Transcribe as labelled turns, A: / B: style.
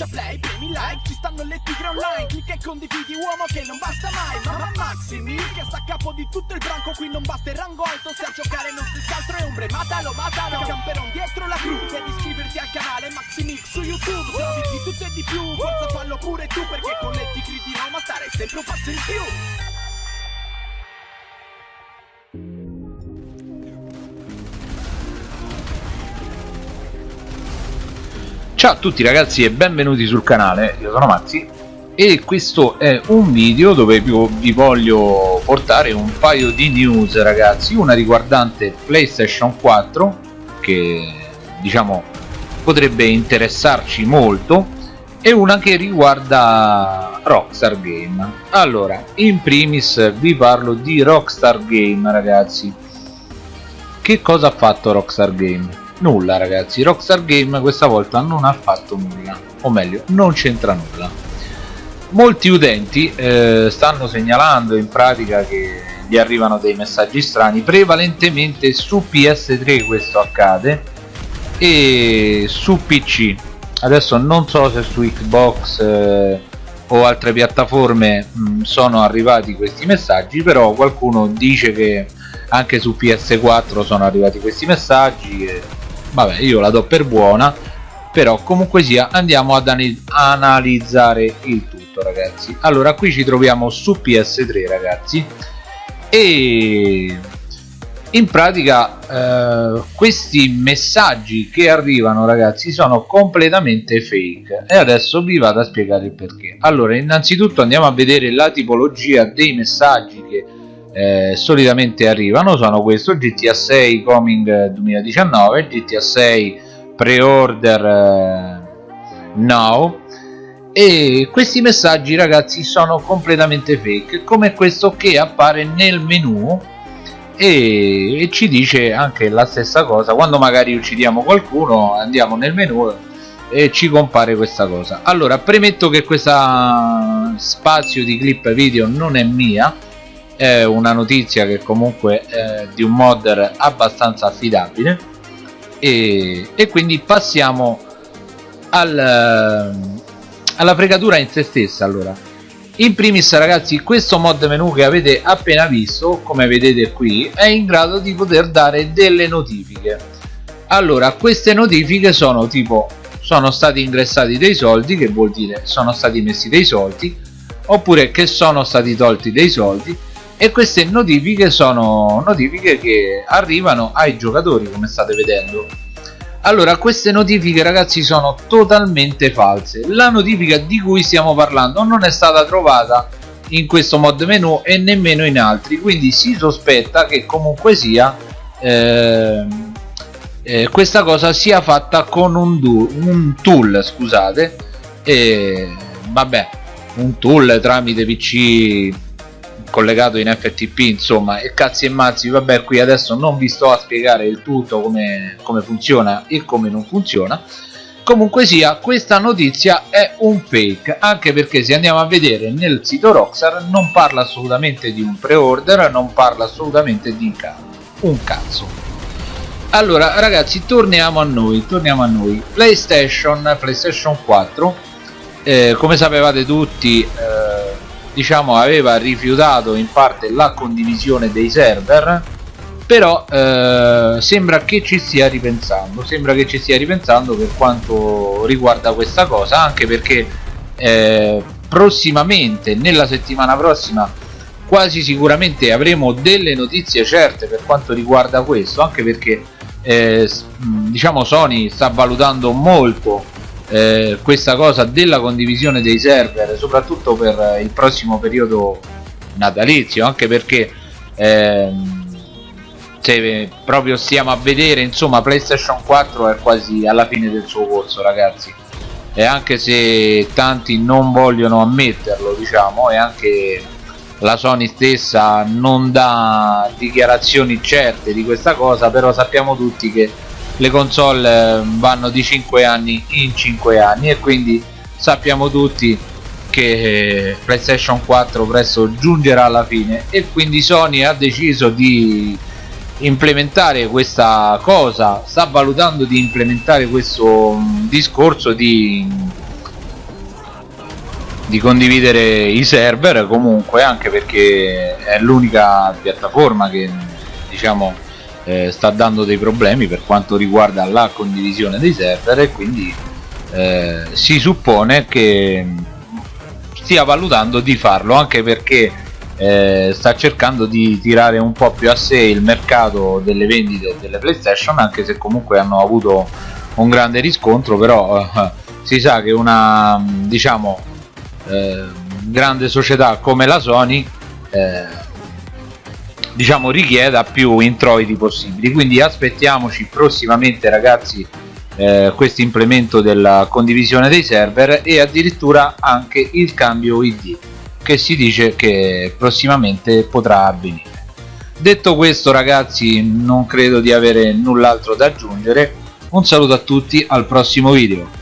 A: schiaccia play, premi like Ci stanno le tigre online Clicca e condividi uomo che non basta mai Mamma Maximi che sta a capo di tutto il branco Qui non basta il rango alto Se a giocare non si altro è ombre Matalo, matalo Camperon dietro la crew Devi iscriverti al canale Maximix su YouTube Se di tutto e di più Forza fallo pure tu Perché con le tigre di Roma stare sempre un passo in più
B: Ciao a tutti ragazzi e benvenuti sul canale, io sono Mazzi e questo è un video dove vi voglio portare un paio di news ragazzi. Una riguardante PlayStation 4 che diciamo potrebbe interessarci molto e una che riguarda Rockstar Game. Allora in primis vi parlo di Rockstar Game ragazzi. Che cosa ha fatto Rockstar Game? Nulla ragazzi. Rockstar Game questa volta non ha fatto nulla o meglio non c'entra nulla. Molti utenti eh, stanno segnalando in pratica che gli arrivano dei messaggi strani. Prevalentemente su PS3 questo accade e su PC adesso non so se su Xbox eh, o altre piattaforme mh, mm, sono arrivati questi messaggi però qualcuno dice che anche su PS4 sono arrivati questi messaggi e vabbè io la do per buona però comunque sia andiamo ad analizzare il tutto ragazzi. Allora qui ci troviamo su ps3 ragazzi. E in pratica eh, questi messaggi che arrivano ragazzi sono completamente fake. E adesso vi vado a spiegare il perché. Allora innanzitutto andiamo a vedere la tipologia dei messaggi che eh, solitamente arrivano sono questo GTA 6 coming 2019 GTA 6 pre-order eh, now. E questi messaggi ragazzi sono completamente fake come questo che appare nel menu e, e, ci dice anche la stessa cosa. Quando magari uccidiamo qualcuno andiamo nel menu e ci compare questa cosa. Allora premetto che questo spazio di clip video non è mia è una notizia che comunque è di un modder abbastanza affidabile. E, e quindi passiamo al, alla fregatura in se stessa allora. In primis ragazzi questo mod menu che avete appena visto come vedete qui è in grado di poter dare delle notifiche. Allora queste notifiche sono tipo sono stati ingressati dei soldi che vuol dire sono stati messi dei soldi oppure che sono stati tolti dei soldi e queste notifiche sono notifiche che arrivano ai giocatori come state vedendo. Allora queste notifiche ragazzi sono totalmente false. La notifica di cui stiamo parlando non è stata trovata in questo mod menu e nemmeno in altri quindi si sospetta che comunque sia eh, eh, questa cosa sia fatta con un, un tool scusate e vabbè un tool tramite pc collegato in FTP insomma e cazzi e mazzi vabbè qui adesso non vi sto a spiegare il tutto come, come funziona e come non funziona. Comunque sia questa notizia è un fake anche perché se andiamo a vedere nel sito Rockstar non parla assolutamente di un pre-order non parla assolutamente di un cazzo. Allora ragazzi torniamo a noi torniamo a noi. PlayStation PlayStation 4 eh, come sapevate tutti eh, diciamo aveva rifiutato in parte la condivisione dei server però eh, sembra che ci stia ripensando sembra che ci stia ripensando per quanto riguarda questa cosa anche perché eh, prossimamente nella settimana prossima quasi sicuramente avremo delle notizie certe per quanto riguarda questo anche perché eh, diciamo Sony sta valutando molto eh, questa cosa della condivisione dei server soprattutto per il prossimo periodo natalizio anche perché ehm, se proprio stiamo a vedere insomma playstation 4 è quasi alla fine del suo corso ragazzi. E anche se tanti non vogliono ammetterlo diciamo e anche la Sony stessa non dà dichiarazioni certe di questa cosa però sappiamo tutti che le console eh, vanno di 5 anni in 5 anni e quindi sappiamo tutti che eh, PlayStation 4 presto giungerà alla fine e quindi Sony ha deciso di implementare questa cosa sta valutando di implementare questo mm, discorso di di condividere i server comunque anche perché è l'unica piattaforma che diciamo eh, sta dando dei problemi per quanto riguarda la condivisione dei server e quindi eh, si suppone che stia valutando di farlo anche perché eh, sta cercando di tirare un po' più a sé il mercato delle vendite delle playstation anche se comunque hanno avuto un grande riscontro però eh, si sa che una diciamo eh, grande società come la Sony eh, diciamo richieda più introiti possibili. Quindi aspettiamoci prossimamente ragazzi eh, questo implemento della condivisione dei server e addirittura anche il cambio id che si dice che prossimamente potrà avvenire. Detto questo ragazzi non credo di avere null'altro da aggiungere. Un saluto a tutti al prossimo video